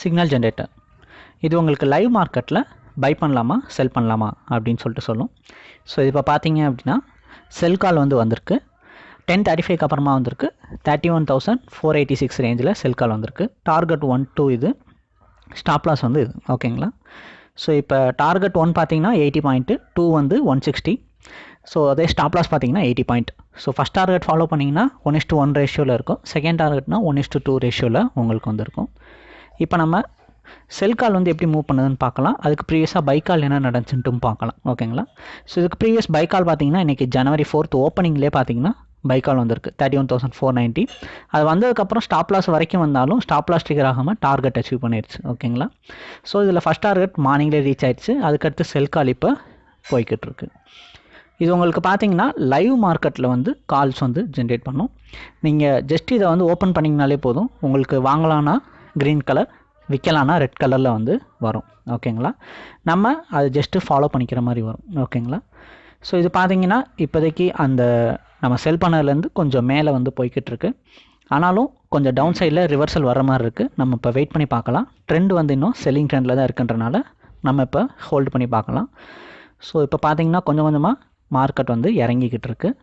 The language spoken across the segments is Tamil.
சிக்னல் ஜென்ரேட்டர் இது உங்களுக்கு லைவ் மார்க்கெட்டில் பை பண்ணலாமா செல் பண்ணலாமா அப்படின்னு சொல்லிட்டு சொல்லும். ஸோ இப்போ பார்த்தீங்க அப்படின்னா செல் கால் வந்து வந்திருக்கு. டென் தேர்ட்டி ஃபைவ்க்கு அப்புறமா வந்திருக்கு. Thirty one thousand four eighty six ரேஞ்சில் செல் கால் வந்திருக்கு. டார்கெட் ஒன் டூ இது. ஸ்டாப் லாஸ் வந்து இது. ஓகேங்களா ஸோ இப்போ டார்கெட் ஒன் பார்த்தீங்கன்னா எயிட்டி பாயிண்ட்டு டூ வந்து ஒன் சிக்ஸ்டி ஸோ அதே ஸ்டாப் லாஸ் பார்த்தீங்கன்னா eighty point so first target follow பண்ணிங்கன்னா ஒன் இஸ்ட் ஒன் ரேஷியோவில் இருக்கும். செகண்ட் டார்கெட்னா ஒன் இஸ் டூ ரேஷியோவில் உங்களுக்கு வந்துருக்கும். இப்போ நம்ம செல் கால் வந்து எப்படி மூவ் பண்ணுதுன்னு பார்க்கலாம். அதுக்கு ப்ரீவியஸாக பைக்கால் கால் என்ன நடந்துச்சுன்ட்டும் பார்க்கலாம். ஓகேங்களா ஸோ இதுக்கு ப்ரீவியஸ் பைக்கால் பார்த்தீங்கன்னா இன்றைக்கி ஜனவரி ஃபோர்த் ஓப்பனிங்லேயே பார்த்தீங்கன்னா பைக்கால் வந்திருக்கு. Thirty one thousand four ninety அது வந்ததுக்கப்புறம் ஸ்டாப் லாஸ் வரைக்கும் வந்தாலும் ஸ்டாப் லாஸ் ட்ரிகர் ஆகாமல் டார்கெட் அச்சீவ் பண்ணிடுச்சு ஓகேங்களா ஸோ இதில் ஃபஸ்ட் டார்கெட் மார்னிங்லேயே ரீச் ஆயிடுச்சு. அதுக்கடுத்து செல் கால் இப்போ போய்கிட்டு இருக்கு இது உங்களுக்கு பார்த்தீங்கன்னா லைவ் மார்க்கெட்டில் வந்து கால்ஸ் வந்து ஜென்ரேட் பண்ணும். நீங்கள் ஜஸ்ட் இதை வந்து ஓப்பன் பண்ணிங்கனாலே போதும். உங்களுக்கு வாங்கலான்னா க்ரீன் கலர் விற்கலான்னா ரெட் கலரில் வந்து வரும். ஓகேங்களா நம்ம அது ஜஸ்ட்டு ஃபாலோ பண்ணிக்கிற மாதிரி வரும். ஓகேங்களா ஸோ இது பார்த்தீங்கன்னா இப்போதைக்கு அந்த நம்ம செல் பண்ணதுலேருந்து கொஞ்சம் மேலே வந்து போய்கிட்டு இருக்கு. ஆனாலும் கொஞ்சம் டவுன் சைடில் ரிவர்சல் வர மாதிரி இருக்குது நம்ம இப்போ வெயிட் பண்ணி பார்க்கலாம். ட்ரெண்ட் வந்து இன்னும் செல்லிங் ட்ரெண்டில் தான் இருக்குன்றனால நம்ம இப்போ ஹோல்டு பண்ணி பார்க்கலாம். ஸோ இப்போ பார்த்தீங்கன்னா கொஞ்சம் கொஞ்சமாக மார்க்கெட் வந்து இறங்கிக்கிட்டு இருக்குது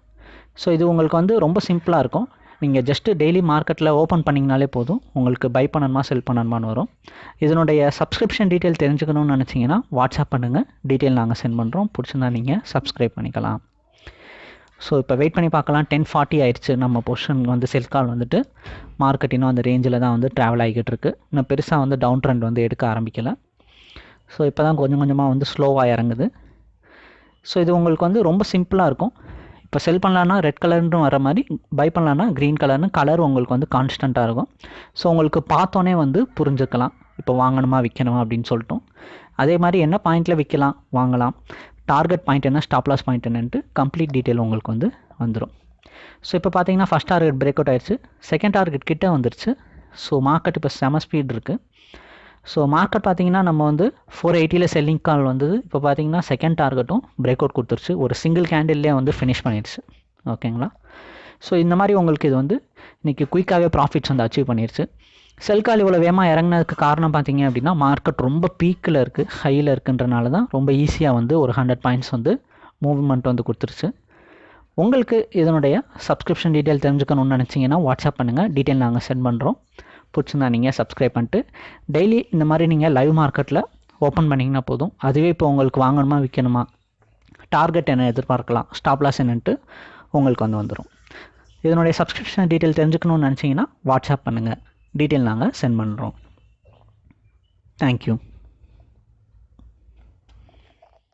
ஸோ இது உங்களுக்கு வந்து ரொம்ப சிம்பிளாக இருக்கும். நீங்கள் ஜஸ்ட்டு டெய்லி மார்க்கெட்டில் ஓப்பன் பண்ணிங்கனாலே போதும். உங்களுக்கு பை பண்ணணுமா செல் பண்ணணுமான்னு வரும். இதனுடைய சப்ஸ்கிரிப்ஷன் டீட்டெயில் தெரிஞ்சுக்கணும்னு நினச்சிங்கன்னா வாட்ஸ்அப் பண்ணுங்கள் டீட்டெயில் நாங்கள் சென்ட் பண்ணுறோம் பிடிச்சிருந்தா நீங்கள் சப்ஸ்கிரைப் பண்ணிக்கலாம். ஸோ இப்போ வெயிட் பண்ணி பார்க்கலாம். டென் ஃபார்ட்டி ஆயிடுச்சு. நம்ம பொசிஷன் வந்து செல் கால் வந்துட்டு. மார்க்கெட் இன்னும் அந்த ரேஞ்சில் தான் வந்து ட்ராவல் ஆகிக்கிட்டு இருக்கு. இன்னும் பெருசாக வந்து டவுன் ட்ரெண்ட் வந்து எடுக்க ஆரம்பிக்கலை. ஸோ இப்போ தான் கொஞ்சம் கொஞ்சமாக வந்து ஸ்லோவாக இறங்குது. ஸோ இது உங்களுக்கு வந்து ரொம்ப சிம்பிளாக இருக்கும். இப்போ செல் பண்ணலான்னா ரெட் கலர்னு வர மாதிரி பை பண்ணலான்னா க்ரீன் கலர்னு கலர் உங்களுக்கு வந்து கான்ஸ்டண்ட்டாக இருக்கும். ஸோ உங்களுக்கு பார்த்தோன்னே வந்து புரிஞ்சுக்கலாம். இப்போ வாங்கணுமா விற்கணுமா அப்படின்னு சொல்லிட்டோம். அதே மாதிரி என்ன பாயிண்ட்டில் விற்கலாம் வாங்கலாம். டார்கெட் பாயிண்ட் என்ன? ஸ்டாப் லாஸ் பாயிண்ட் என்னன்ட்டு கம்ப்ளீட் டீட்டெயில் உங்களுக்கு வந்து வந்துடும் ஸோ இப்போ பார்த்தீங்கன்னா ஃபஸ்ட் டார்கெட் பிரேக் அவுட் ஆயிடுச்சு. செகண்ட் டார்கெட் கிட்டே வந்துருச்சு. ஸோ மார்க்கெட் இப்போ செம ஸ்பீட் இருக்குது ஸோ மார்க்கெட் பார்த்தீங்கன்னா நம்ம வந்து ஃபோர் எயிட்டியில் செல்லிங் கால் வந்தது. இப்போ பார்த்தீங்கன்னா செகண்ட் டார்கெட்டும் பிரேக் அவுட் கொடுத்துருச்சு. ஒரு சிங்கிள் கேண்டில்லே வந்து ஃபினிஷ் பண்ணிடுச்சு ஓகேங்களா ஸோ இந்த மாதிரி உங்களுக்கு இது வந்து இன்றைக்கி குயிக்காகவே ப்ராஃபிட்ஸ் வந்து அச்சீவ் பண்ணிடுச்சு செல் கால் இவ்வளோ வேகமாக இறங்கினதுக்கு காரணம் பார்த்தீங்க அப்படின்னா மார்க்கெட் ரொம்ப பீக்கில் இருக்குது ஹையில் இருக்குன்றனால தான் ரொம்ப ஈஸியாக வந்து ஒரு ஹண்ட்ரட் பாயிண்ட்ஸ் வந்து மூவ்மெண்ட் வந்து கொடுத்துருச்சு. உங்களுக்கு இதனுடைய சப்ஸ்கிரிப்ஷன் டீட்டெயில் தெரிஞ்சுக்கணும்னு நினச்சிங்கன்னா வாட்ஸ்அப் பண்ணுங்கள் டீட்டெயில் நாங்கள் சென்ட் பண்ணுறோம் பிடிச்சிருந்தா நீங்கள் சப்ஸ்கிரைப் பண்ணிட்டு டெய்லி இந்த மாதிரி நீங்கள் லைவ் மார்க்கெட்டில் ஓப்பன் பண்ணிங்கன்னா போதும். அதுவே இப்போ உங்களுக்கு வாங்கணுமா விற்கணுமா டார்கெட் என்ன எதிர்பார்க்கலாம் ஸ்டாப் லாஸ் என்னன்ட்டு உங்களுக்கு வந்து வந்துடும் இதனுடைய சப்ஸ்கிரிப்ஷன் டீட்டெயில் தெரிஞ்சுக்கணும்னு நினச்சிங்கன்னா வாட்ஸ்அப் பண்ணுங்கள் டீட்டெயில் நாங்கள் சென்ட் பண்ணுறோம் தேங்க்யூ